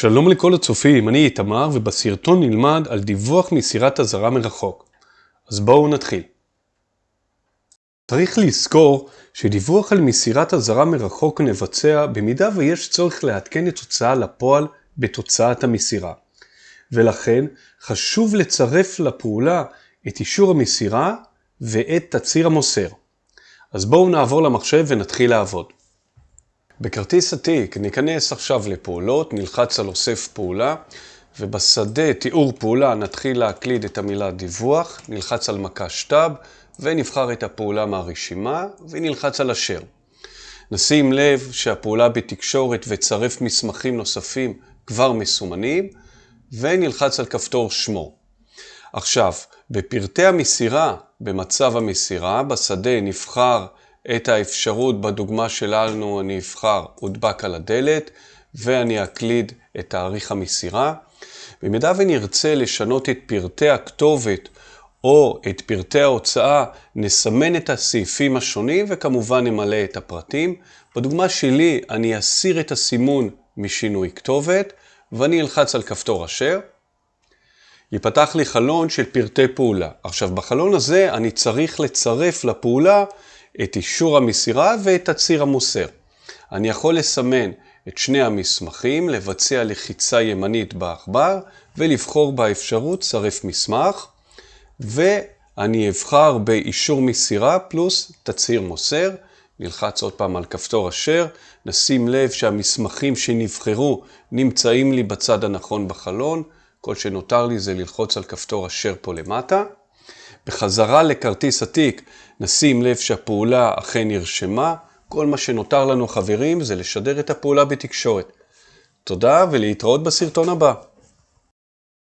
שלום לכל הצופים, אני איתמר ובסרטון נלמד על דיווח מסירת אזהרה מרחוק. אז בואו נתחיל. צריך לזכור שדיווח על מסירת אזהרה מרחוק נבצע במידה ויש צורך לעדכן את הוצאה לפועל בתוצאת המסירה. ולכן חשוב לצרף לפעולה את אישור המסירה ואת תצהיר המוסר. אז בואו נעבור למחשב ונתחיל לעבוד. בכרטיס התיק ניכנס עכשיו לפעולות, נלחץ על אוסף פעולה, ובשדה תיאור פעולה נתחיל להקליד את המילה דיווח, נלחץ על מקש טאב, ונבחר את הפעולה מהרשימה, ונלחץ על אשר. נשים לב שהפעולה בתקשורת וצרף מסמכים נוספים כבר מסומנים, ונלחץ על כפתור שמו. עכשיו, בפרטי המסירה, במצב המסירה, בשדה נבחר את האפשרות בדוגמה שלנו אני אבחר הודבק על הדלת ואני אקליד את תאריך המסירה. במידה ונרצה לשנות את פרטי הכתובת או את פרטי ההוצאה, נסמן את הסעיפים השונים וכמובן נמלא את הפרטים. בדוגמה שלי אני אסיר את הסימון משינוי כתובת ואני אלחץ על כפתור אשר. ייפתח לי חלון של פרטי פעולה. עכשיו בחלון הזה אני צריך לצרף לפעולה את אישור המסירה ואת תצהיר המוסר. אני יכול לסמן את שני המסמכים, לבצע לחיצה ימנית בעכבר ולבחור באפשרות צרף מסמך ואני אבחר באישור מסירה פלוס תצהיר מוסר. נלחץ עוד פעם על כפתור אשר, נשים לב שהמסמכים שנבחרו נמצאים לי בצד הנכון בחלון, כל שנותר לי זה ללחוץ על כפתור אשר פה למטה. בחזרה לכרטיס התיק נשים לב שהפעולה אכן נרשמה. כל מה שנותר לנו חברים זה לשדר את הפעולה בתקשורת. תודה ולהתראות בסרטון הבא.